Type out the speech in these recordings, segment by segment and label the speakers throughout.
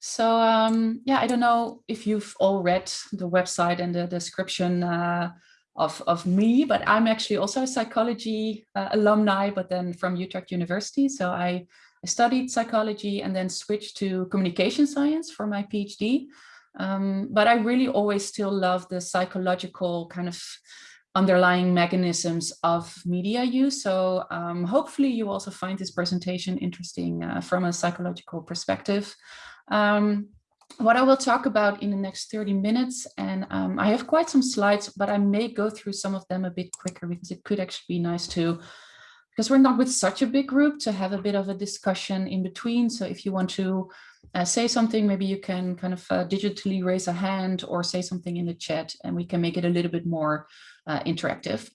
Speaker 1: So um, yeah, I don't know if you've all read the website and the description uh, of, of me, but I'm actually also a psychology uh, alumni, but then from Utrecht University. So I, I, studied psychology and then switched to communication science for my PhD. Um, but I really always still love the psychological kind of underlying mechanisms of media use. So um, hopefully you also find this presentation interesting uh, from a psychological perspective. Um, what I will talk about in the next 30 minutes, and um, I have quite some slides, but I may go through some of them a bit quicker because it could actually be nice to, because we're not with such a big group, to have a bit of a discussion in between. So if you want to uh, say something, maybe you can kind of uh, digitally raise a hand or say something in the chat and we can make it a little bit more uh, interactive.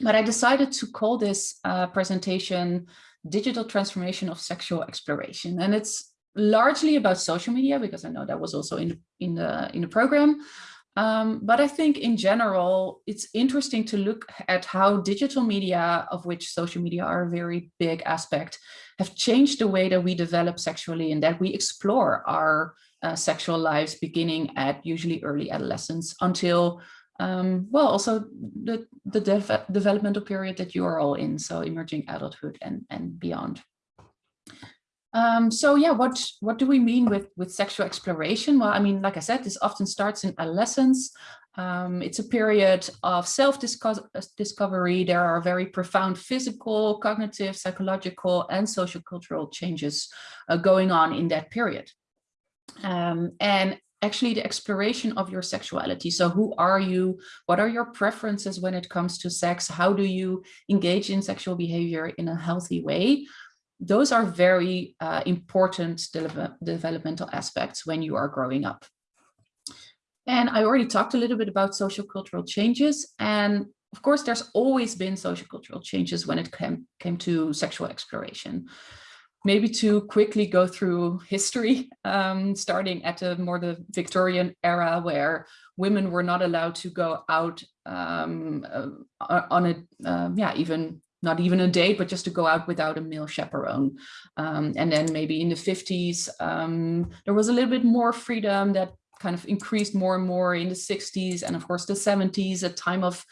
Speaker 1: But I decided to call this uh, presentation Digital Transformation of Sexual Exploration. And it's largely about social media because I know that was also in in the in the program. Um, but I think in general, it's interesting to look at how digital media, of which social media are a very big aspect, have changed the way that we develop sexually and that we explore our uh, sexual lives beginning at usually early adolescence until, um, well, also the, the developmental period that you are all in, so emerging adulthood and, and beyond. Um, so yeah, what what do we mean with with sexual exploration? Well, I mean, like I said, this often starts in adolescence. Um, it's a period of self-discovery. There are very profound physical, cognitive, psychological, and social cultural changes uh, going on in that period. Um, and actually the exploration of your sexuality. So who are you? What are your preferences when it comes to sex? How do you engage in sexual behavior in a healthy way? Those are very uh, important de developmental aspects when you are growing up. And I already talked a little bit about social cultural changes. And of course, there's always been social cultural changes when it came, came to sexual exploration. Maybe to quickly go through history, um, starting at the more the Victorian era where women were not allowed to go out um, uh, on a, uh, yeah, even not even a date, but just to go out without a male chaperone. Um, and then maybe in the 50s, um, there was a little bit more freedom that kind of increased more and more in the 60s and of course the 70s, a time of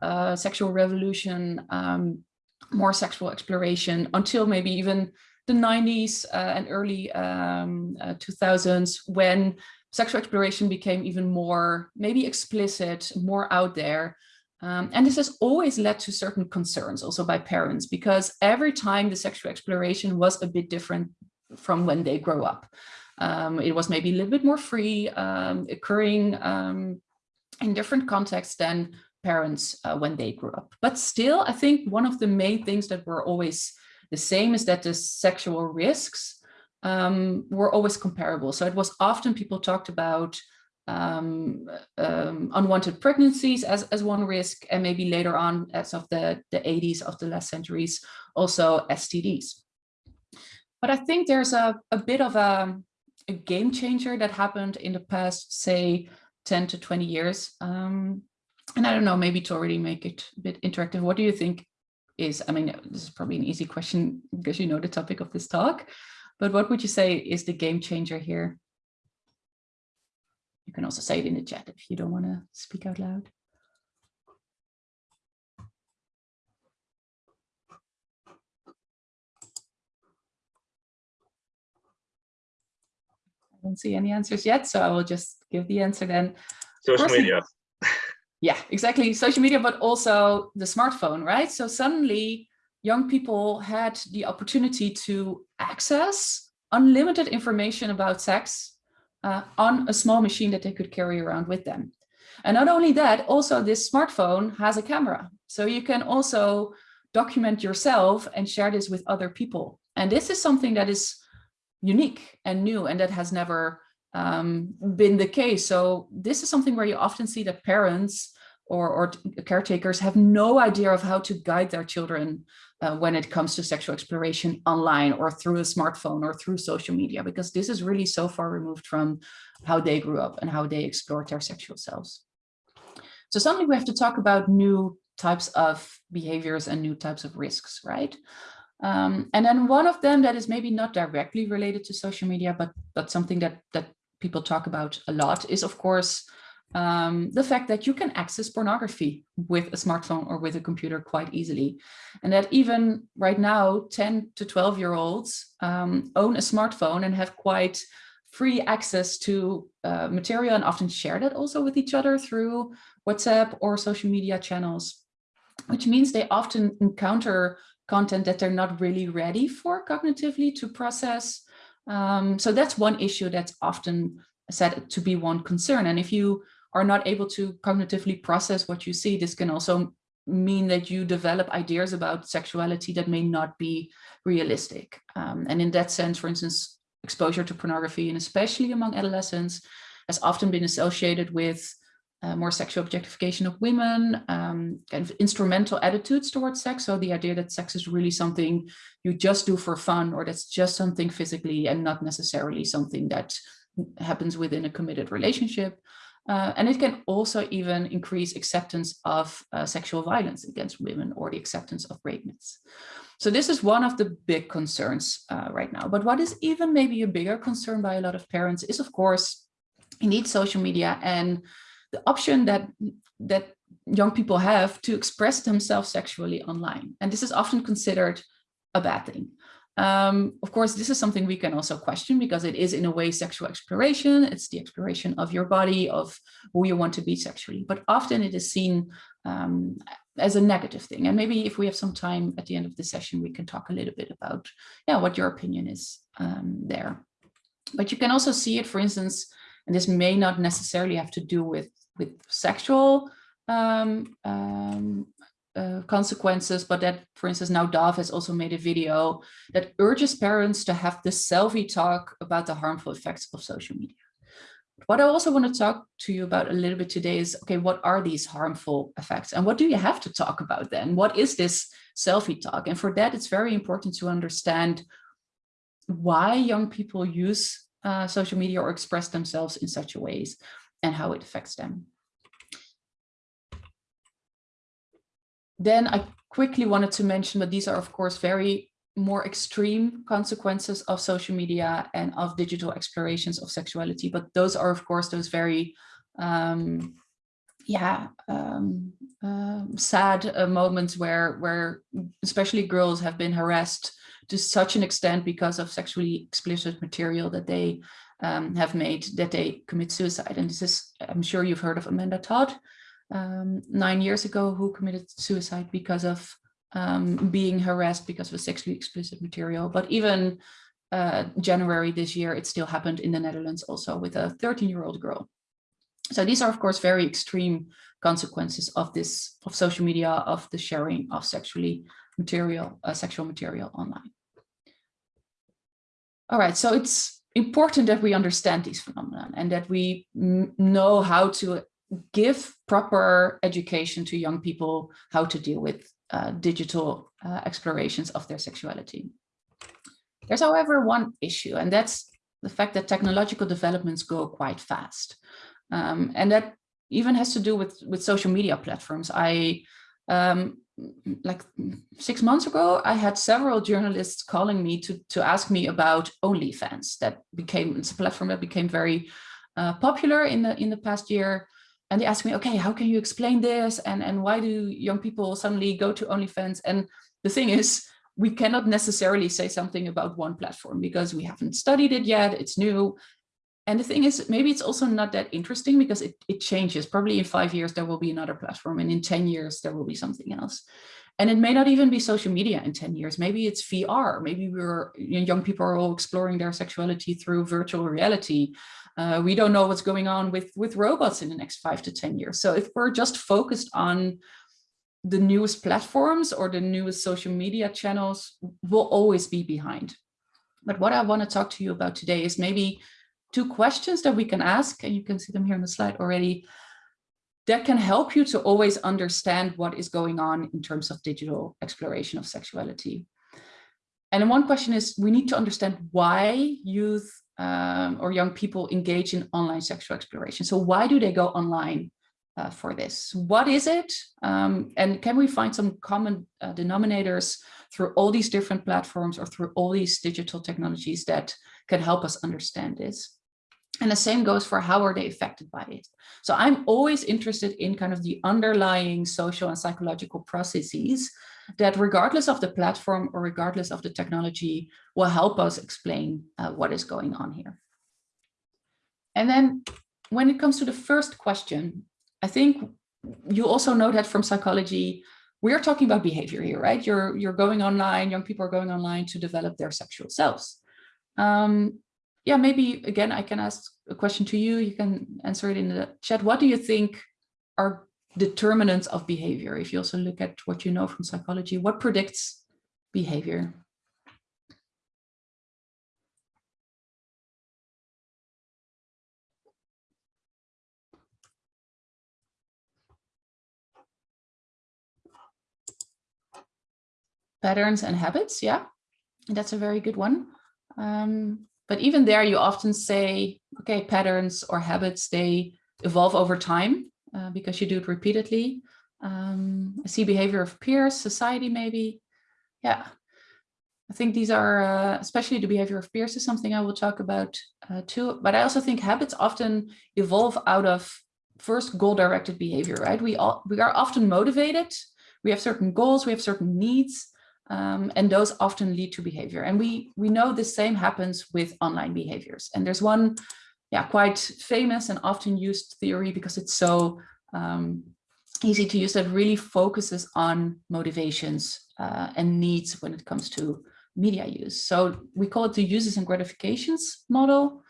Speaker 1: uh, sexual revolution, um, more sexual exploration until maybe even the 90s uh, and early um, uh, 2000s when sexual exploration became even more maybe explicit, more out there. Um, and this has always led to certain concerns also by parents because every time the sexual exploration was a bit different from when they grow up. Um, it was maybe a little bit more free, um, occurring um, in different contexts than parents uh, when they grew up. But still, I think one of the main things that were always the same is that the sexual risks um, were always comparable. So it was often people talked about um, um, unwanted pregnancies as, as one risk, and maybe later on, as of the, the 80s of the last centuries, also STDs. But I think there's a, a bit of a, a game changer that happened in the past, say, 10 to 20 years. Um, and I don't know, maybe to already make it a bit interactive, what do you think is, I mean, this is probably an easy question because you know the topic of this talk, but what would you say is the game changer here? You can also say it in the chat if you don't want to speak out loud. I don't see any answers yet, so I will just give the answer then.
Speaker 2: Social media.
Speaker 1: Yeah, exactly. Social media, but also the smartphone, right? So suddenly young people had the opportunity to access unlimited information about sex uh, on a small machine that they could carry around with them. And not only that, also this smartphone has a camera. So you can also document yourself and share this with other people. And this is something that is unique and new and that has never um, been the case. So this is something where you often see that parents or, or caretakers have no idea of how to guide their children uh, when it comes to sexual exploration online or through a smartphone or through social media, because this is really so far removed from how they grew up and how they explored their sexual selves. So suddenly we have to talk about new types of behaviors and new types of risks, right? Um, and then one of them that is maybe not directly related to social media, but but something that that people talk about a lot is, of course, um, the fact that you can access pornography with a smartphone or with a computer quite easily. And that even right now, 10 to 12 year olds um, own a smartphone and have quite free access to uh, material and often share that also with each other through WhatsApp or social media channels, which means they often encounter content that they're not really ready for cognitively to process. Um, so that's one issue that's often said to be one concern. And if you are not able to cognitively process what you see, this can also mean that you develop ideas about sexuality that may not be realistic. Um, and in that sense, for instance, exposure to pornography, and especially among adolescents, has often been associated with uh, more sexual objectification of women, um, kind of instrumental attitudes towards sex. So the idea that sex is really something you just do for fun, or that's just something physically and not necessarily something that happens within a committed relationship. Uh, and it can also even increase acceptance of uh, sexual violence against women or the acceptance of rape myths. So this is one of the big concerns uh, right now. But what is even maybe a bigger concern by a lot of parents is, of course, indeed social media and the option that that young people have to express themselves sexually online. And this is often considered a bad thing. Um, of course, this is something we can also question because it is in a way sexual exploration. It's the exploration of your body, of who you want to be sexually. But often it is seen um, as a negative thing. And maybe if we have some time at the end of the session, we can talk a little bit about yeah, what your opinion is um, there. But you can also see it, for instance, and this may not necessarily have to do with with sexual um, um, uh, consequences, but that, for instance, now Dove has also made a video that urges parents to have the selfie talk about the harmful effects of social media. What I also want to talk to you about a little bit today is, okay, what are these harmful effects and what do you have to talk about then? What is this selfie talk? And for that, it's very important to understand why young people use uh, social media or express themselves in such a ways and how it affects them. Then I quickly wanted to mention that these are, of course, very more extreme consequences of social media and of digital explorations of sexuality. But those are, of course, those very, um, yeah, um, uh, sad uh, moments where, where especially girls have been harassed to such an extent because of sexually explicit material that they um, have made that they commit suicide. And this is, I'm sure you've heard of Amanda Todd, um, nine years ago, who committed suicide because of um, being harassed because of sexually explicit material. But even uh, January this year, it still happened in the Netherlands also with a 13 year old girl. So these are, of course, very extreme consequences of this, of social media, of the sharing of sexually material, uh, sexual material online. All right, so it's important that we understand these phenomena and that we know how to give proper education to young people how to deal with uh, digital uh, explorations of their sexuality. There's, however, one issue, and that's the fact that technological developments go quite fast. Um, and that even has to do with, with social media platforms. I um, like six months ago, I had several journalists calling me to, to ask me about OnlyFans that became, it's a platform that became very uh, popular in the, in the past year. And they asked me, okay, how can you explain this? And, and why do young people suddenly go to OnlyFans? And the thing is, we cannot necessarily say something about one platform because we haven't studied it yet, it's new. And the thing is, maybe it's also not that interesting because it, it changes. Probably in five years, there will be another platform. And in 10 years, there will be something else. And it may not even be social media in 10 years. Maybe it's VR. Maybe we're you know, young people are all exploring their sexuality through virtual reality. Uh, we don't know what's going on with, with robots in the next five to 10 years. So if we're just focused on the newest platforms or the newest social media channels, we'll always be behind. But what I want to talk to you about today is maybe two questions that we can ask, and you can see them here on the slide already, that can help you to always understand what is going on in terms of digital exploration of sexuality. And one question is, we need to understand why youth um, or young people engage in online sexual exploration. So why do they go online uh, for this. What is it? Um, and can we find some common uh, denominators through all these different platforms or through all these digital technologies that can help us understand this? And the same goes for how are they affected by it. So I'm always interested in kind of the underlying social and psychological processes that regardless of the platform or regardless of the technology will help us explain uh, what is going on here. And then when it comes to the first question, I think you also know that from psychology, we're talking about behavior here, right? You're, you're going online, young people are going online to develop their sexual selves. Um, yeah, maybe again, I can ask a question to you. You can answer it in the chat. What do you think are determinants of behavior? If you also look at what you know from psychology, what predicts behavior? patterns and habits. Yeah, that's a very good one. Um, but even there, you often say, okay, patterns or habits, they evolve over time uh, because you do it repeatedly. Um, I see behavior of peers, society, maybe. Yeah, I think these are, uh, especially the behavior of peers is something I will talk about uh, too. But I also think habits often evolve out of first goal-directed behavior, right? We all we are often motivated. We have certain goals, we have certain needs, um, and those often lead to behavior. And we, we know the same happens with online behaviors. And there's one yeah, quite famous and often used theory because it's so um, easy to use that really focuses on motivations uh, and needs when it comes to media use. So we call it the uses and gratifications model.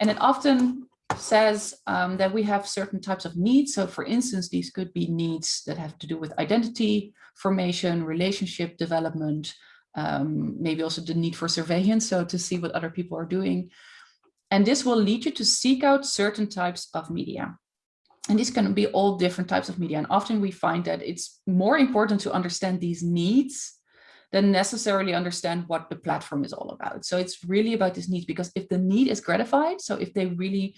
Speaker 1: And it often says um, that we have certain types of needs. So for instance, these could be needs that have to do with identity formation, relationship development, um, maybe also the need for surveillance, so to see what other people are doing. And this will lead you to seek out certain types of media. And these can be all different types of media. And often we find that it's more important to understand these needs than necessarily understand what the platform is all about. So it's really about this need because if the need is gratified, so if they really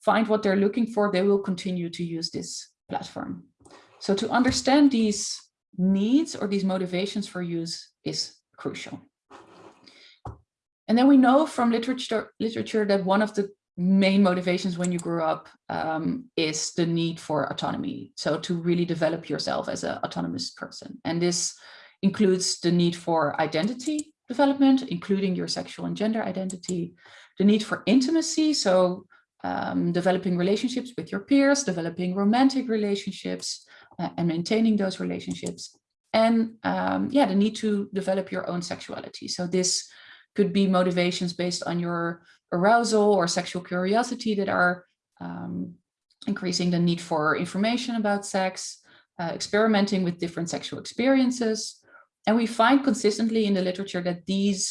Speaker 1: find what they're looking for, they will continue to use this platform. So to understand these needs or these motivations for use is crucial. And then we know from literature, literature that one of the main motivations when you grow up um, is the need for autonomy. So to really develop yourself as an autonomous person. And this includes the need for identity development, including your sexual and gender identity, the need for intimacy. So um, developing relationships with your peers, developing romantic relationships uh, and maintaining those relationships. And um, yeah, the need to develop your own sexuality. So this could be motivations based on your arousal or sexual curiosity that are um, increasing the need for information about sex, uh, experimenting with different sexual experiences. And we find consistently in the literature that these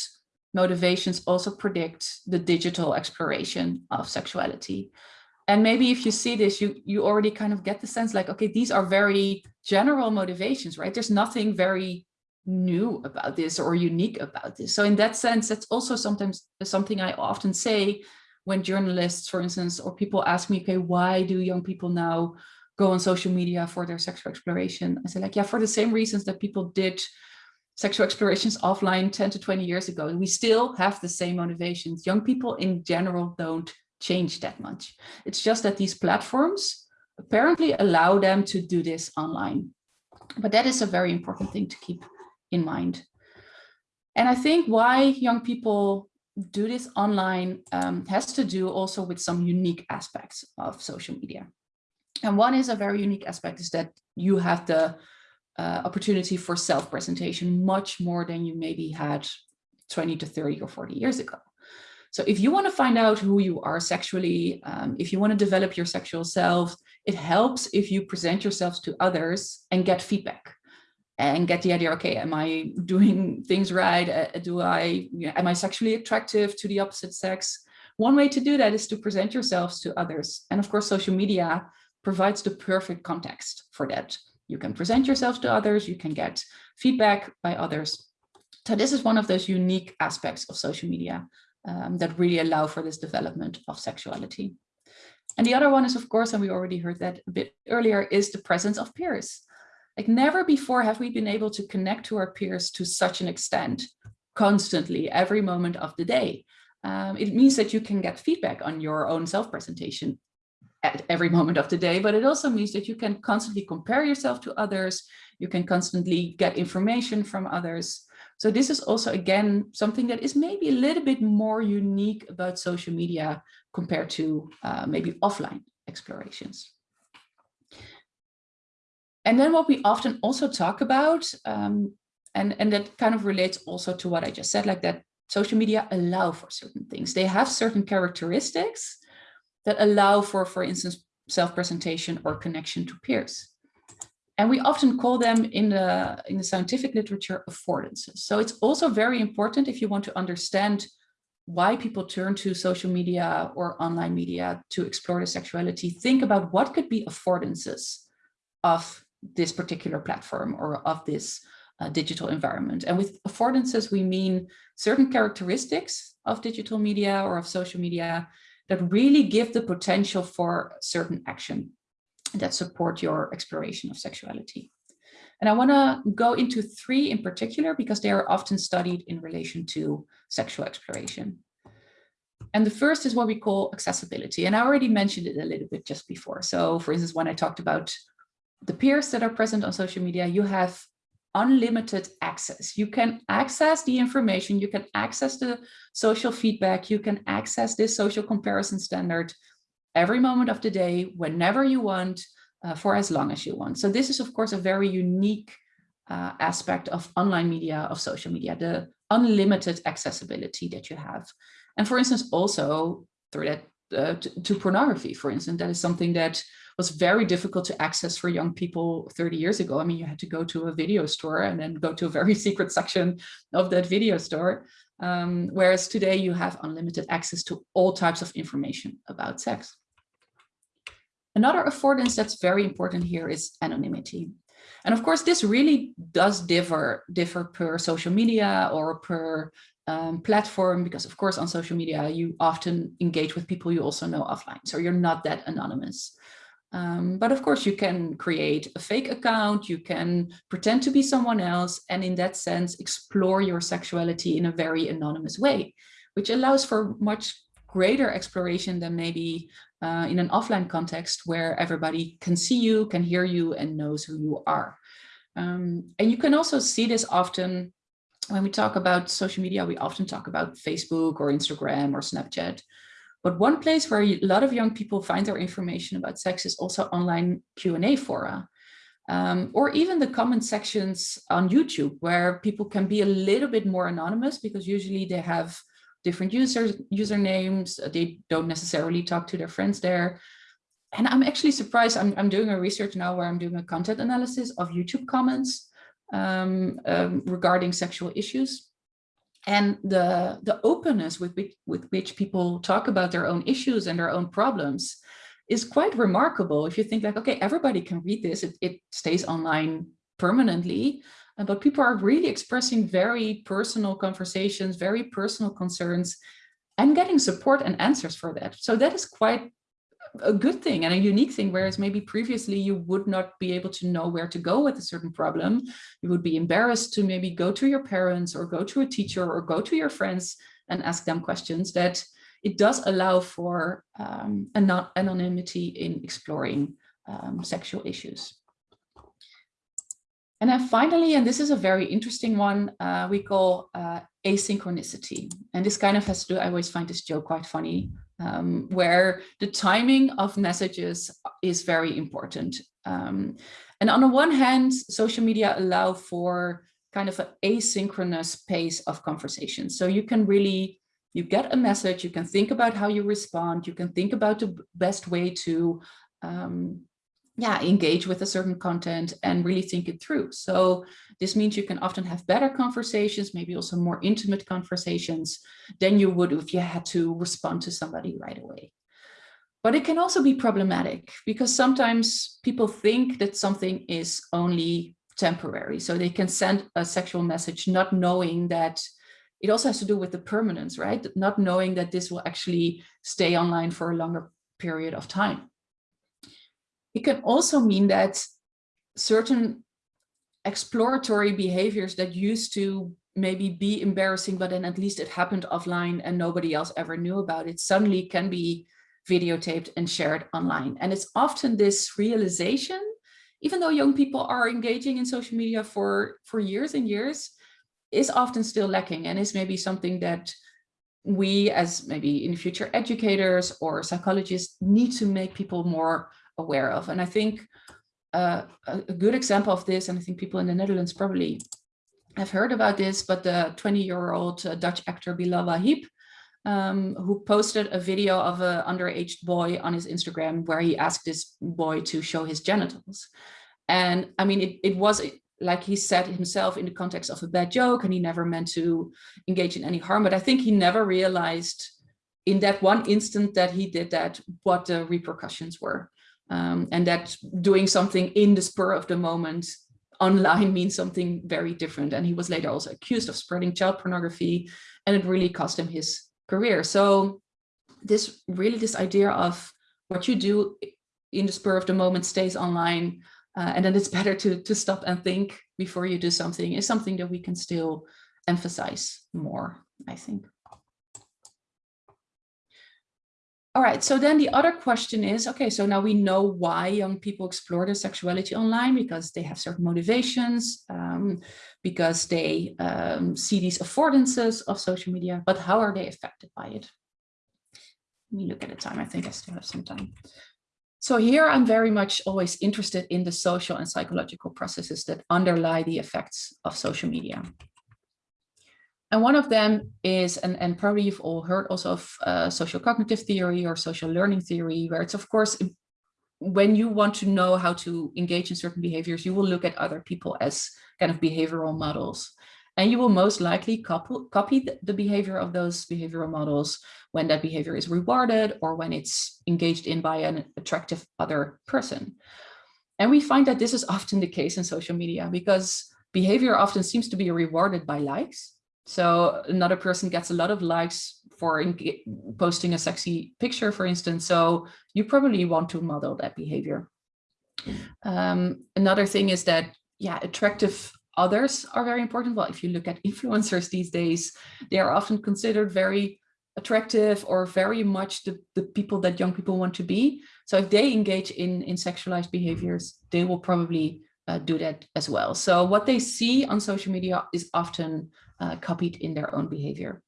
Speaker 1: motivations also predict the digital exploration of sexuality. And maybe if you see this, you, you already kind of get the sense like, okay, these are very general motivations, right? There's nothing very new about this or unique about this. So in that sense, that's also sometimes something I often say when journalists, for instance, or people ask me, okay, why do young people now go on social media for their sexual exploration? I say like, yeah, for the same reasons that people did sexual explorations offline 10 to 20 years ago. We still have the same motivations. Young people in general don't change that much. It's just that these platforms apparently allow them to do this online. But that is a very important thing to keep in mind. And I think why young people do this online um, has to do also with some unique aspects of social media. And one is a very unique aspect is that you have the uh, opportunity for self-presentation much more than you maybe had 20 to 30 or 40 years ago. So if you want to find out who you are sexually, um, if you want to develop your sexual self, it helps if you present yourselves to others and get feedback and get the idea, okay, am I doing things right? Uh, do I, am I sexually attractive to the opposite sex? One way to do that is to present yourselves to others. And of course, social media provides the perfect context for that. You can present yourself to others, you can get feedback by others. So this is one of those unique aspects of social media um, that really allow for this development of sexuality. And the other one is, of course, and we already heard that a bit earlier, is the presence of peers. Like never before have we been able to connect to our peers to such an extent, constantly, every moment of the day. Um, it means that you can get feedback on your own self-presentation at every moment of the day, but it also means that you can constantly compare yourself to others. You can constantly get information from others. So this is also, again, something that is maybe a little bit more unique about social media compared to uh, maybe offline explorations. And then what we often also talk about, um, and, and that kind of relates also to what I just said, like that social media allow for certain things. They have certain characteristics that allow for, for instance, self-presentation or connection to peers. And we often call them in the, in the scientific literature affordances. So it's also very important if you want to understand why people turn to social media or online media to explore their sexuality, think about what could be affordances of this particular platform or of this uh, digital environment. And with affordances, we mean certain characteristics of digital media or of social media that really give the potential for certain action that support your exploration of sexuality. And I want to go into three in particular because they are often studied in relation to sexual exploration. And the first is what we call accessibility. And I already mentioned it a little bit just before. So for instance, when I talked about the peers that are present on social media, you have unlimited access. You can access the information, you can access the social feedback, you can access this social comparison standard every moment of the day, whenever you want, uh, for as long as you want. So this is, of course, a very unique uh, aspect of online media, of social media, the unlimited accessibility that you have. And for instance, also through that uh, to, to, pornography, for instance, that is something that was very difficult to access for young people 30 years ago. I mean, you had to go to a video store and then go to a very secret section of that video store. Um, whereas today you have unlimited access to all types of information about sex. Another affordance that's very important here is anonymity. And of course, this really does differ, differ per social media or per um, platform, because of course on social media, you often engage with people you also know offline. So you're not that anonymous. Um, but of course, you can create a fake account, you can pretend to be someone else, and in that sense, explore your sexuality in a very anonymous way, which allows for much greater exploration than maybe uh, in an offline context where everybody can see you, can hear you, and knows who you are. Um, and you can also see this often when we talk about social media, we often talk about Facebook or Instagram or Snapchat. But one place where a lot of young people find their information about sex is also online Q&A fora. Um, or even the comment sections on YouTube, where people can be a little bit more anonymous because usually they have different users, usernames, they don't necessarily talk to their friends there. And I'm actually surprised, I'm, I'm doing a research now where I'm doing a content analysis of YouTube comments um, um, regarding sexual issues. And the, the openness with which, with which people talk about their own issues and their own problems is quite remarkable. If you think like, okay, everybody can read this, it, it stays online permanently, uh, but people are really expressing very personal conversations, very personal concerns, and getting support and answers for that. So that is quite a good thing and a unique thing, whereas maybe previously you would not be able to know where to go with a certain problem. You would be embarrassed to maybe go to your parents or go to a teacher or go to your friends and ask them questions that it does allow for um, anonymity in exploring um, sexual issues. And then finally, and this is a very interesting one, uh, we call uh, asynchronicity. And this kind of has to do, I always find this joke quite funny, um, where the timing of messages is very important. Um, and on the one hand, social media allow for kind of an asynchronous pace of conversation. So you can really, you get a message, you can think about how you respond, you can think about the best way to um, yeah, engage with a certain content and really think it through. So this means you can often have better conversations, maybe also more intimate conversations than you would if you had to respond to somebody right away. But it can also be problematic because sometimes people think that something is only temporary. So they can send a sexual message not knowing that it also has to do with the permanence, right? Not knowing that this will actually stay online for a longer period of time. It can also mean that certain exploratory behaviors that used to maybe be embarrassing, but then at least it happened offline and nobody else ever knew about it, suddenly can be videotaped and shared online. And it's often this realization, even though young people are engaging in social media for, for years and years, is often still lacking and is maybe something that we as maybe in future educators or psychologists need to make people more aware of. And I think uh, a, good example of this, and I think people in the Netherlands probably have heard about this, but the 20-year-old uh, Dutch actor Bilal Wahib, um, who posted a video of an underage boy on his Instagram where he asked this boy to show his genitals. And I mean, it, it was like he said himself in the context of a bad joke and he never meant to engage in any harm, but I think he never realized in that one instant that he did that, what the repercussions were. Um, and that doing something in the spur of the moment online means something very different. And he was later also accused of spreading child pornography and it really cost him his career. So this really this idea of what you do in the spur of the moment stays online uh, and then it's better to, to stop and think before you do something is something that we can still emphasize more, I think. All right, so then the other question is, okay, so now we know why young people explore their sexuality online because they have certain motivations, um, because they um, see these affordances of social media, but how are they affected by it? Let me look at the time, I think I still have some time. So here I'm very much always interested in the social and psychological processes that underlie the effects of social media. And one of them is, and, and probably you've all heard also of uh, social cognitive theory or social learning theory, where it's of course, when you want to know how to engage in certain behaviors, you will look at other people as kind of behavioral models. And you will most likely copy, copy the behavior of those behavioral models when that behavior is rewarded or when it's engaged in by an attractive other person. And we find that this is often the case in social media because behavior often seems to be rewarded by likes so another person gets a lot of likes for posting a sexy picture, for instance. So you probably want to model that behavior. Um, another thing is that, yeah, attractive others are very important. Well, if you look at influencers these days, they are often considered very attractive or very much the, the people that young people want to be. So if they engage in, in sexualized behaviors, they will probably uh, do that as well. So what they see on social media is often uh, copied in their own behavior.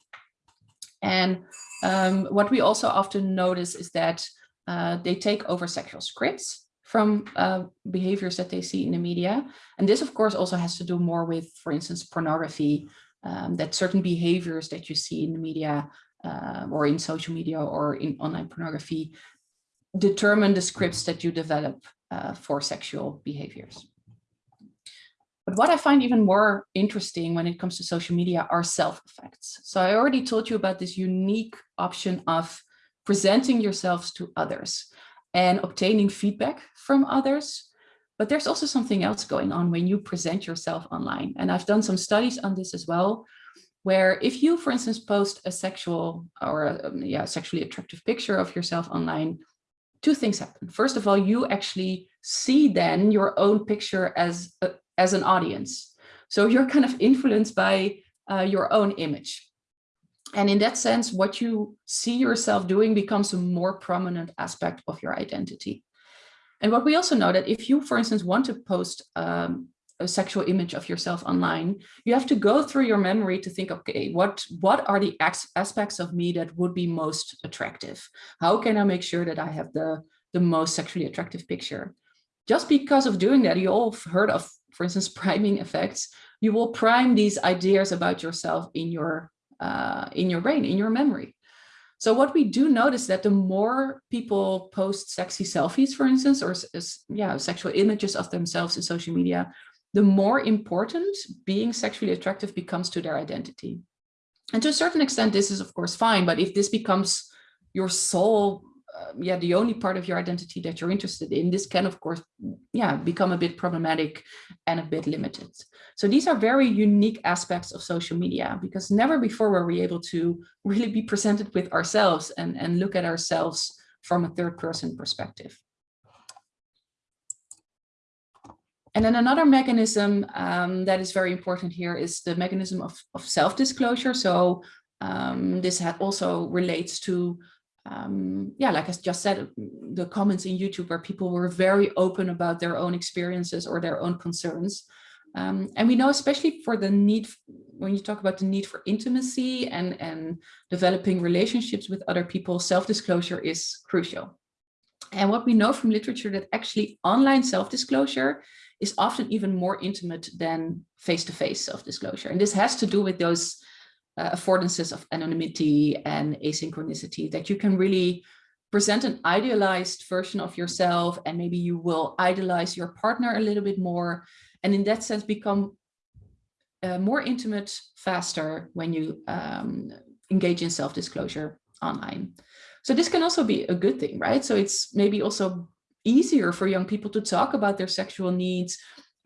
Speaker 1: And um, what we also often notice is that uh, they take over sexual scripts from uh, behaviors that they see in the media. And this, of course, also has to do more with, for instance, pornography, um, that certain behaviors that you see in the media uh, or in social media or in online pornography determine the scripts that you develop uh, for sexual behaviors. But what I find even more interesting when it comes to social media are self-effects. So I already told you about this unique option of presenting yourselves to others and obtaining feedback from others. But there's also something else going on when you present yourself online. And I've done some studies on this as well, where if you, for instance, post a sexual or a, um, yeah, sexually attractive picture of yourself online, two things happen. First of all, you actually see then your own picture as a, as an audience. So you're kind of influenced by uh, your own image. And in that sense, what you see yourself doing becomes a more prominent aspect of your identity. And what we also know that if you, for instance, want to post um, a sexual image of yourself online, you have to go through your memory to think, okay, what, what are the aspects of me that would be most attractive? How can I make sure that I have the, the most sexually attractive picture? Just because of doing that, you all heard of for instance, priming effects, you will prime these ideas about yourself in your uh, in your brain, in your memory. So what we do notice that the more people post sexy selfies, for instance, or yeah, sexual images of themselves in social media, the more important being sexually attractive becomes to their identity. And to a certain extent, this is of course fine, but if this becomes your sole uh, yeah, the only part of your identity that you're interested in, this can, of course, yeah, become a bit problematic and a bit limited. So these are very unique aspects of social media because never before were we able to really be presented with ourselves and, and look at ourselves from a third person perspective. And then another mechanism um, that is very important here is the mechanism of, of self-disclosure. So um, this also relates to, um, yeah, like I just said, the comments in YouTube where people were very open about their own experiences or their own concerns. Um, and we know especially for the need, when you talk about the need for intimacy and, and developing relationships with other people, self-disclosure is crucial. And what we know from literature that actually online self-disclosure is often even more intimate than face-to-face -face self-disclosure. And this has to do with those uh, affordances of anonymity and asynchronicity that you can really present an idealized version of yourself and maybe you will idolize your partner a little bit more and in that sense become uh, more intimate faster when you um, engage in self-disclosure online. So this can also be a good thing, right? So it's maybe also easier for young people to talk about their sexual needs,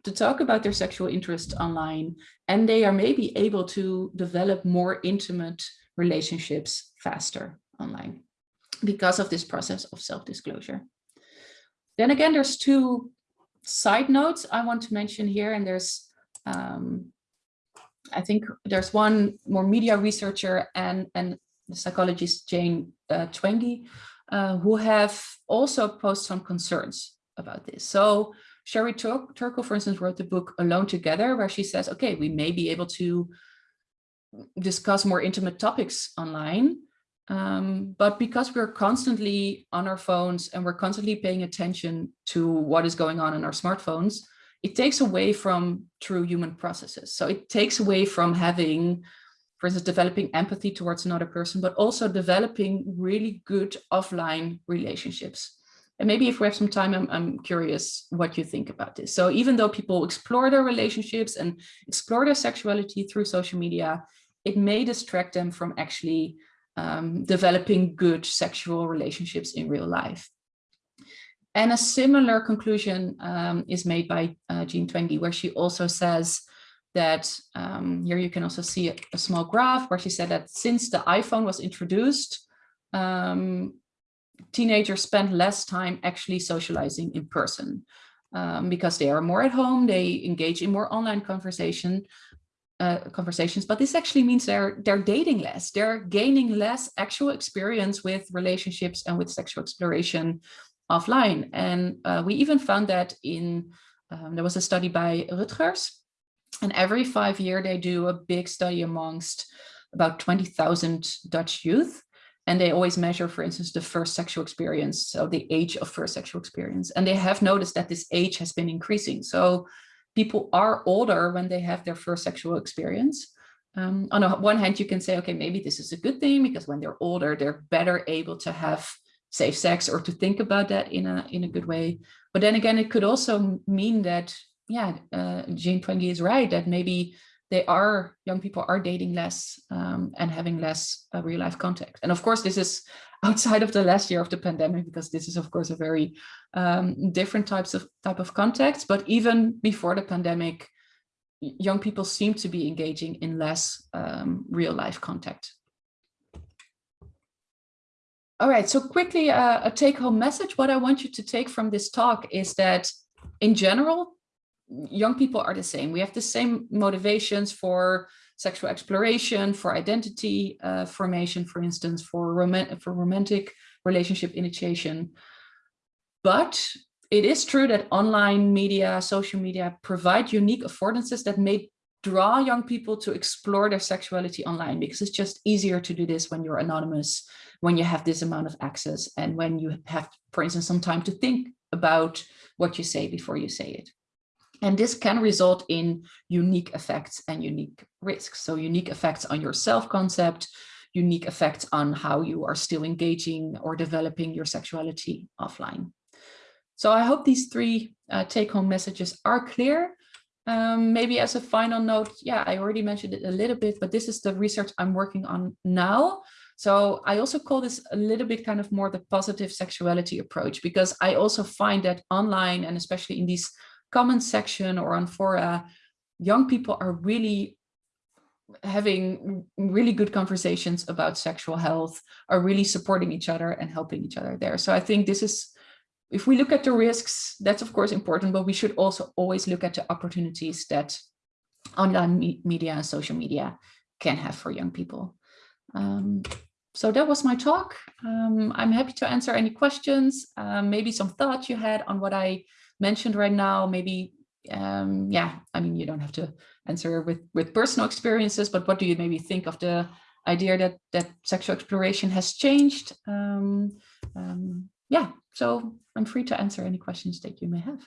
Speaker 1: to talk about their sexual interest online, and they are maybe able to develop more intimate relationships faster online because of this process of self-disclosure. Then again, there's two side notes I want to mention here, and there's, um, I think there's one more media researcher and, and the psychologist Jane uh, Twenge, uh, who have also posed some concerns about this. So Sherry Tur Turkle, for instance, wrote the book Alone Together, where she says, okay, we may be able to discuss more intimate topics online, um, but because we're constantly on our phones and we're constantly paying attention to what is going on in our smartphones, it takes away from true human processes. So it takes away from having for instance, developing empathy towards another person, but also developing really good offline relationships. And maybe if we have some time, I'm, I'm curious what you think about this. So even though people explore their relationships and explore their sexuality through social media, it may distract them from actually um, developing good sexual relationships in real life. And a similar conclusion um, is made by uh, Jean Twenge, where she also says that um, here you can also see a, a, small graph where she said that since the iPhone was introduced, um, teenagers spend less time actually socializing in person um, because they are more at home, they engage in more online conversation, uh, conversations, but this actually means they're they're dating less, they're gaining less actual experience with relationships and with sexual exploration offline. And uh, we even found that in, um, there was a study by Rutgers, and every five year they do a big study amongst about 20,000 Dutch youth. And they always measure, for instance, the first sexual experience, so the age of first sexual experience. And they have noticed that this age has been increasing. So people are older when they have their first sexual experience. Um, on one hand, you can say, okay, maybe this is a good thing because when they're older, they're better able to have safe sex or to think about that in a in a good way. But then again, it could also mean that yeah, uh, Jean Twenge is right that maybe they are young people are dating less um, and having less uh, real life contact. And of course, this is outside of the last year of the pandemic, because this is of course a very um, different types of type of context. But even before the pandemic, young people seem to be engaging in less um, real life contact. All right, so quickly uh, a take home message. What I want you to take from this talk is that in general, young people are the same. We have the same motivations for sexual exploration, for identity uh, formation, for instance, for, rom for romantic relationship initiation. But it is true that online media, social media provide unique affordances that may draw young people to explore their sexuality online because it's just easier to do this when you're anonymous, when you have this amount of access and when you have, for instance, some time to think about what you say before you say it. And this can result in unique effects and unique risks. So unique effects on your self-concept, unique effects on how you are still engaging or developing your sexuality offline. So I hope these three uh, take-home messages are clear. Um, maybe as a final note, yeah, I already mentioned it a little bit, but this is the research I'm working on now. So I also call this a little bit kind of more the positive sexuality approach, because I also find that online and especially in these comment section or on fora, young people are really having really good conversations about sexual health are really supporting each other and helping each other there. So I think this is, if we look at the risks, that's of course important, but we should also always look at the opportunities that online me media and social media can have for young people. Um, so that was my talk. Um, I'm happy to answer any questions, um, maybe some thoughts you had on what I mentioned right now, maybe, um, yeah, I mean, you don't have to answer with, with personal experiences, but what do you maybe think of the idea that, that sexual exploration has changed? Um, um, yeah, so I'm free to answer any questions that you may have.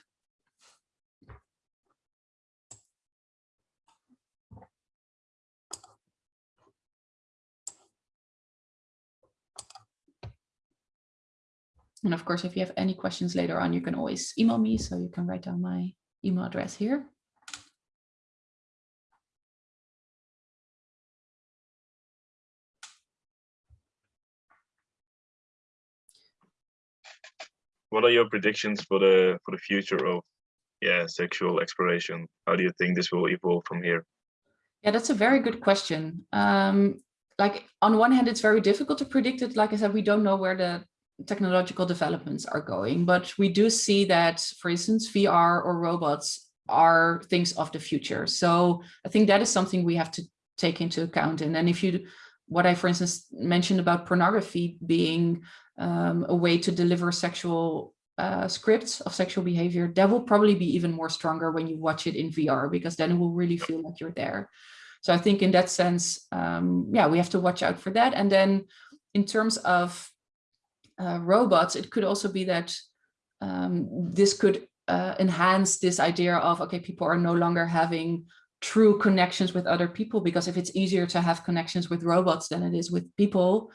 Speaker 1: And of course, if you have any questions later on, you can always email me. So you can write down my email address here.
Speaker 2: What are your predictions for the for the future of yeah sexual exploration? How do you think this will evolve from here?
Speaker 1: Yeah, that's a very good question. Um, like on one hand, it's very difficult to predict it. Like I said, we don't know where the technological developments are going, but we do see that, for instance, VR or robots are things of the future. So I think that is something we have to take into account. And then if you, what I, for instance, mentioned about pornography being um, a way to deliver sexual uh, scripts of sexual behavior, that will probably be even more stronger when you watch it in VR, because then it will really feel like you're there. So I think in that sense, um, yeah, we have to watch out for that. And then in terms of uh, robots, it could also be that um, this could uh, enhance this idea of, okay, people are no longer having true connections with other people, because if it's easier to have connections with robots than it is with people,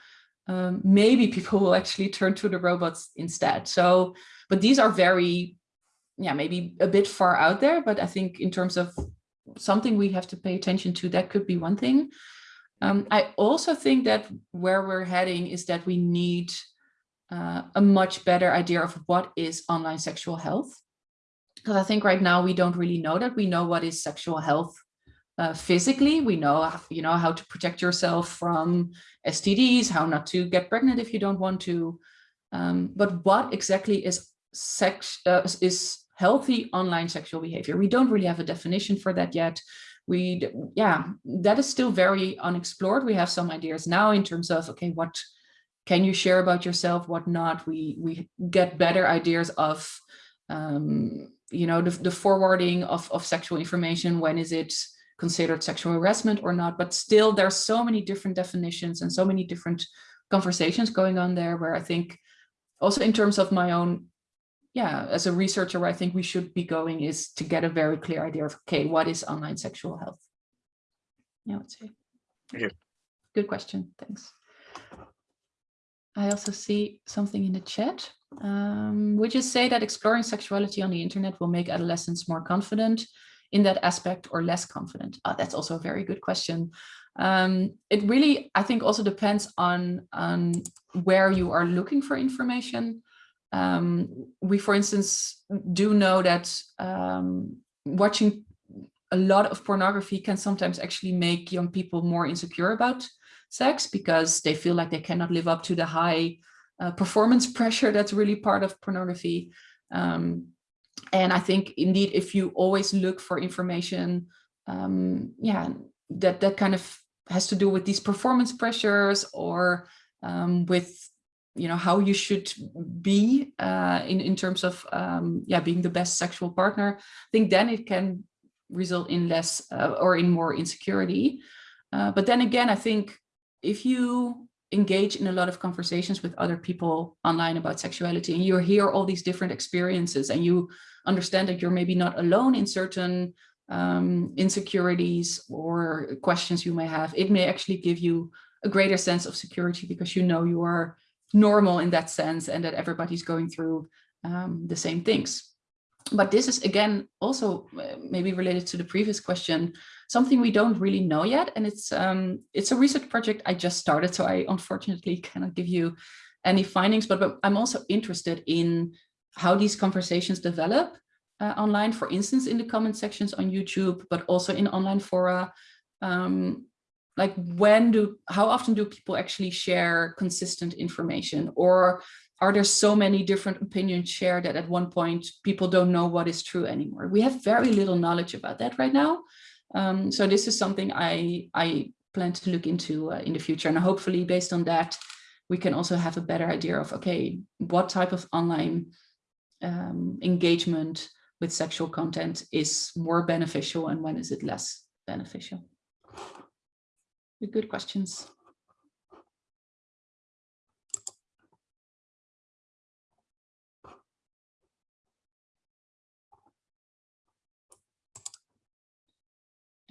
Speaker 1: um, maybe people will actually turn to the robots instead. So, but these are very, yeah, maybe a bit far out there, but I think in terms of something we have to pay attention to, that could be one thing. Um, I also think that where we're heading is that we need uh, a much better idea of what is online sexual health. Because I think right now we don't really know that. We know what is sexual health uh, physically. We know, you know, how to protect yourself from STDs, how not to get pregnant if you don't want to. Um, but what exactly is sex uh, is healthy online sexual behavior? We don't really have a definition for that yet. We, yeah, that is still very unexplored. We have some ideas now in terms of, okay, what can you share about yourself, what not? We, we get better ideas of, um, you know, the, the forwarding of, of sexual information. When is it considered sexual harassment or not? But still, there's so many different definitions and so many different conversations going on there where I think also in terms of my own, yeah, as a researcher, where I think we should be going is to get a very clear idea of, okay, what is online sexual health? Yeah, I would say.
Speaker 2: You.
Speaker 1: Good question. Thanks. I also see something in the chat. Um, would you say that exploring sexuality on the internet will make adolescents more confident in that aspect or less confident? Oh, that's also a very good question. Um, it really, I think, also depends on, on where you are looking for information. Um, we, for instance, do know that um, watching a lot of pornography can sometimes actually make young people more insecure about sex because they feel like they cannot live up to the high uh, performance pressure that's really part of pornography. Um, and I think indeed, if you always look for information, um, yeah, that, that kind of has to do with these performance pressures or um, with you know how you should be uh, in in terms of um, yeah being the best sexual partner. I think then it can result in less uh, or in more insecurity. Uh, but then again, I think if you engage in a lot of conversations with other people online about sexuality and you hear all these different experiences and you understand that you're maybe not alone in certain um, insecurities or questions you may have, it may actually give you a greater sense of security because you know you are normal in that sense and that everybody's going through um, the same things. But this is again also uh, maybe related to the previous question something we don't really know yet. And it's um, it's a research project I just started, so I unfortunately cannot give you any findings, but, but I'm also interested in how these conversations develop uh, online, for instance, in the comment sections on YouTube, but also in online fora. Um, like when do, how often do people actually share consistent information or are there so many different opinions shared that at one point people don't know what is true anymore? We have very little knowledge about that right now. Um, so this is something I, I plan to look into uh, in the future. And hopefully based on that, we can also have a better idea of, okay, what type of online um, engagement with sexual content is more beneficial and when is it less beneficial? Good questions.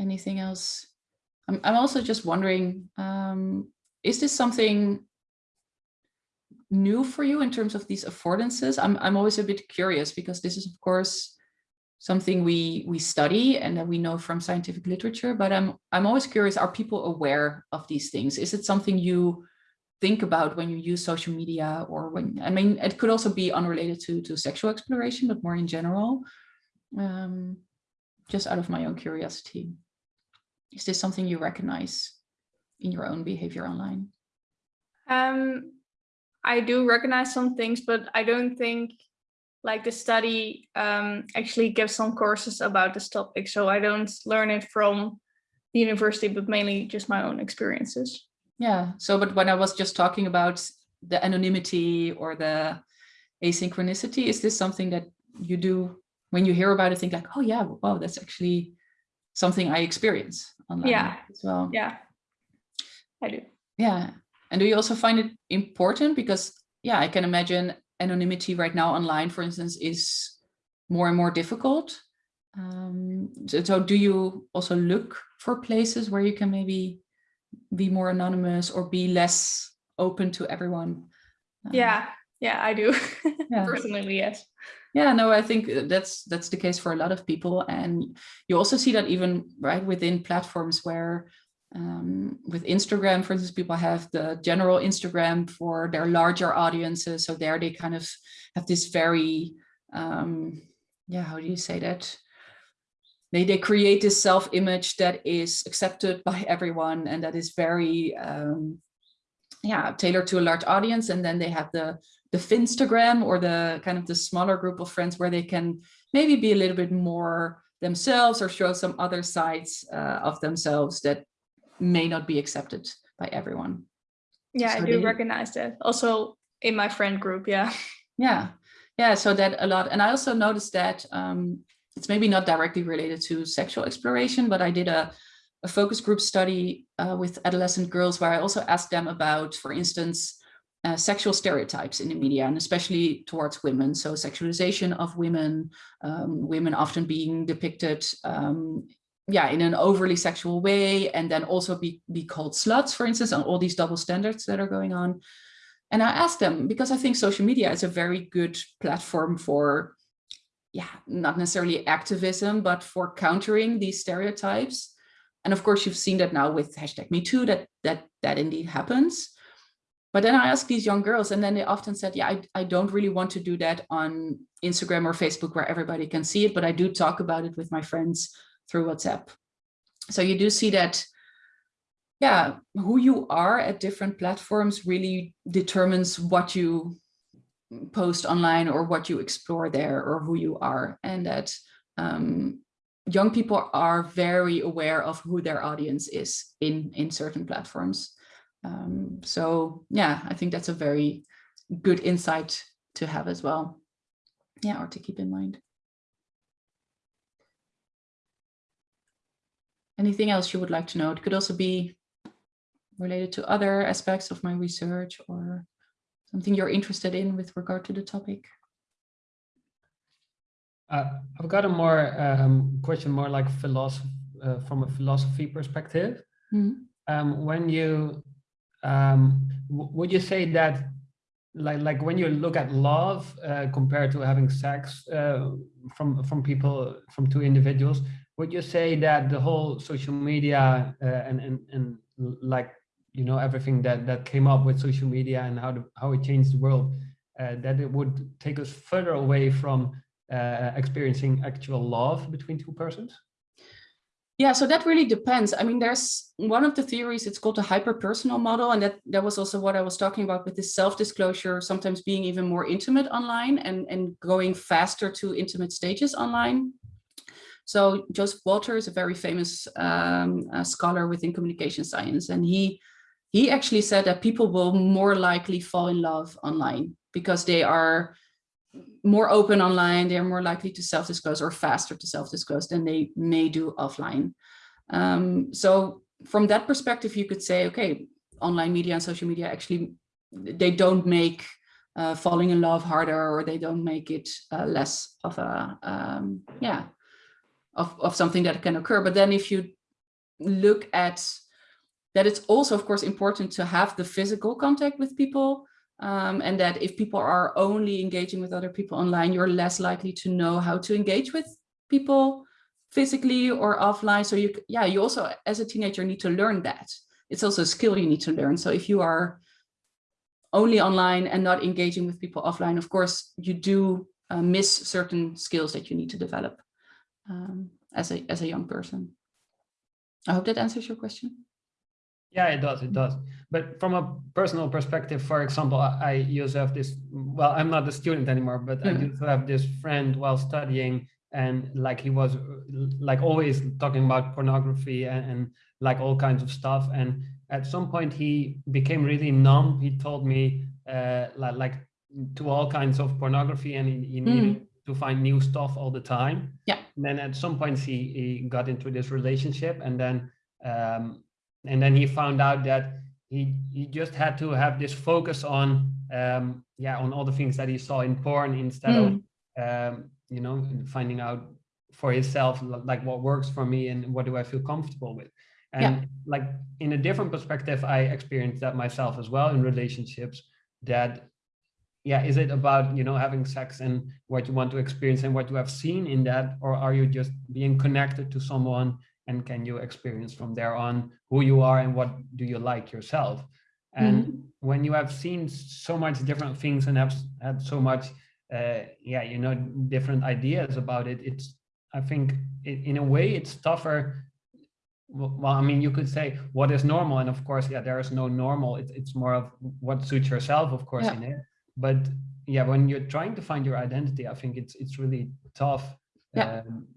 Speaker 1: Anything else? I'm, I'm also just wondering, um, is this something new for you in terms of these affordances? I'm, I'm always a bit curious because this is, of course, something we we study and that we know from scientific literature, but I'm, I'm always curious, are people aware of these things? Is it something you think about when you use social media or when, I mean, it could also be unrelated to, to sexual exploration, but more in general, um, just out of my own curiosity. Is this something you recognize in your own behavior online?
Speaker 3: Um, I do recognize some things, but I don't think like the study um, actually gives some courses about this topic. So I don't learn it from the university, but mainly just my own experiences.
Speaker 1: Yeah. So, but when I was just talking about the anonymity or the asynchronicity, is this something that you do when you hear about it, think like, oh yeah, wow, that's actually something I experience online
Speaker 3: yeah.
Speaker 1: as well.
Speaker 3: Yeah, I do.
Speaker 1: Yeah. And do you also find it important? Because yeah, I can imagine anonymity right now online, for instance, is more and more difficult. Um, so, so do you also look for places where you can maybe be more anonymous or be less open to everyone?
Speaker 3: Um, yeah, yeah, I do. Yeah. Personally, yes.
Speaker 1: Yeah, no, I think uh, that's that's the case for a lot of people. And you also see that even right within platforms where um, with Instagram, for instance, people have the general Instagram for their larger audiences. So there they kind of have this very, um, yeah, how do you say that? They, they create this self-image that is accepted by everyone and that is very, um, yeah, tailored to a large audience. And then they have the the Finstagram or the kind of the smaller group of friends where they can maybe be a little bit more themselves or show some other sides uh, of themselves that may not be accepted by everyone.
Speaker 3: Yeah, so I do they, recognize that. Also in my friend group, yeah.
Speaker 1: Yeah, yeah, so that a lot. And I also noticed that um, it's maybe not directly related to sexual exploration, but I did a, a focus group study uh, with adolescent girls where I also asked them about, for instance, uh, sexual stereotypes in the media and especially towards women. So sexualization of women, um, women often being depicted um, yeah, in an overly sexual way and then also be, be called sluts, for instance, and all these double standards that are going on. And I asked them because I think social media is a very good platform for, yeah, not necessarily activism, but for countering these stereotypes. And of course, you've seen that now with hashtag Me Too, that that that indeed happens. But then I asked these young girls and then they often said, yeah, I, I don't really want to do that on Instagram or Facebook where everybody can see it, but I do talk about it with my friends through WhatsApp. So you do see that, yeah, who you are at different platforms really determines what you post online or what you explore there or who you are. And that um, young people are very aware of who their audience is in, in certain platforms. Um, so yeah, I think that's a very good insight to have as well. Yeah, or to keep in mind. Anything else you would like to know? It could also be related to other aspects of my research or something you're interested in with regard to the topic.
Speaker 4: Uh, I've got a more um, question, more like philosophy, uh, from a philosophy perspective. Mm -hmm. um, when you um, would you say that like like when you look at love uh, compared to having sex uh, from from people from two individuals would you say that the whole social media uh, and and and like you know everything that that came up with social media and how to, how it changed the world uh, that it would take us further away from uh, experiencing actual love between two persons
Speaker 1: Yeah, so that really depends. I mean, there's one of the theories, it's called the hyper-personal model. And that, that was also what I was talking about with this self-disclosure, sometimes being even more intimate online and, and going faster to intimate stages online. So Joseph Walther is a very famous um, uh, scholar within communication science. And he, he actually said that people will more likely fall in love online because they are more open online, they're more likely to self-disclose or faster to self-disclose than they may do offline. Um, so from that perspective, you could say, okay, online media and social media actually, they don't make uh, falling in love harder or they don't make it uh, less of a, um, yeah, of, of something that can occur. But then if you look at that, it's also, of course, important to have the physical contact with people um, and that if people are only engaging with other people online, you're less likely to know how to engage with people physically or offline. So you, yeah, you also, as a teenager, need to learn that. It's also a skill you need to learn. So if you are only online and not engaging with people offline, of course, you do uh, miss certain skills that you need to develop um, as a as a young person. I hope that answers your question.
Speaker 4: Yeah, it does, it does. But from a personal perspective, for example, I used to have this, well, I'm not a student anymore, but mm -hmm. I used to have this friend while studying and like he was like always talking about pornography and, and like all kinds of stuff. And at some point he became really numb. He told me uh, like, like to all kinds of pornography and he, he needed mm. to find new stuff all the time.
Speaker 1: Yeah.
Speaker 4: And then at some point he, he got into this relationship and then um, and then he found out that he he just had to have this focus on um yeah on all the things that he saw in porn instead mm. of um you know finding out for himself like what works for me and what do i feel comfortable with and yeah. like in a different perspective i experienced that myself as well in relationships that yeah is it about you know having sex and what you want to experience and what you have seen in that or are you just being connected to someone and can you experience from there on who you are and what do you like yourself and mm -hmm. when you have seen so much different things and have had so much uh, yeah you know different ideas about it it's i think it, in a way it's tougher well i mean you could say what is normal and of course yeah there is no normal it, it's more of what suits yourself of course yeah. in it but yeah when you're trying to find your identity i think it's it's really tough
Speaker 1: yeah. Um,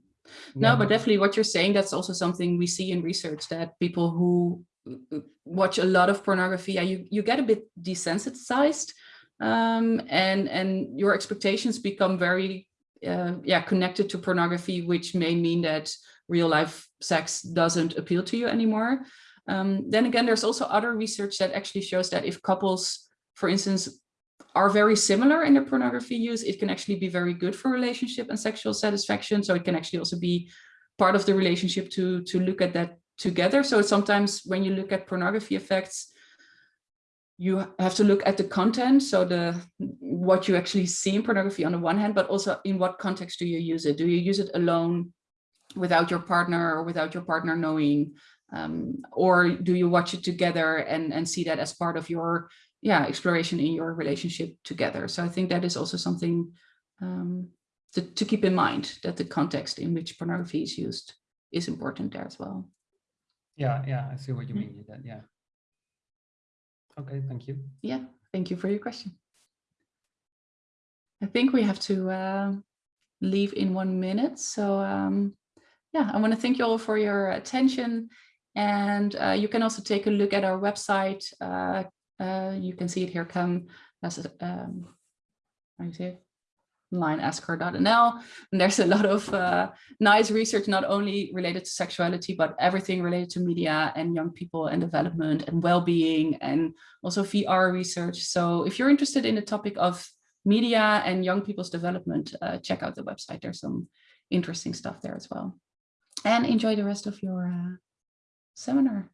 Speaker 1: no, but definitely what you're saying, that's also something we see in research that people who uh, watch a lot of pornography, yeah, you, you get a bit desensitized um, and, and your expectations become very uh, yeah, connected to pornography, which may mean that real life sex doesn't appeal to you anymore. Um, then again, there's also other research that actually shows that if couples, for instance, are very similar in their pornography use, it can actually be very good for relationship and sexual satisfaction. So it can actually also be part of the relationship to, to look at that together. So sometimes when you look at pornography effects, you have to look at the content. So the what you actually see in pornography on the one hand, but also in what context do you use it? Do you use it alone without your partner or without your partner knowing? Um, or do you watch it together and, and see that as part of your yeah, exploration in your relationship together. So I think that is also something um, to, to keep in mind that the context in which pornography is used is important there as well.
Speaker 4: Yeah, yeah, I see what you mean. That yeah. Okay, thank you.
Speaker 1: Yeah, thank you for your question. I think we have to uh, leave in one minute. So um, yeah, I want to thank you all for your attention. And uh, you can also take a look at our website, uh, uh, you can see it here come as um, how you say it? line askher.nl and there's a lot of uh, nice research not only related to sexuality but everything related to media and young people and development and well-being and also VR research. So if you're interested in the topic of media and young people's development uh, check out the website. There's some interesting stuff there as well. And enjoy the rest of your uh, seminar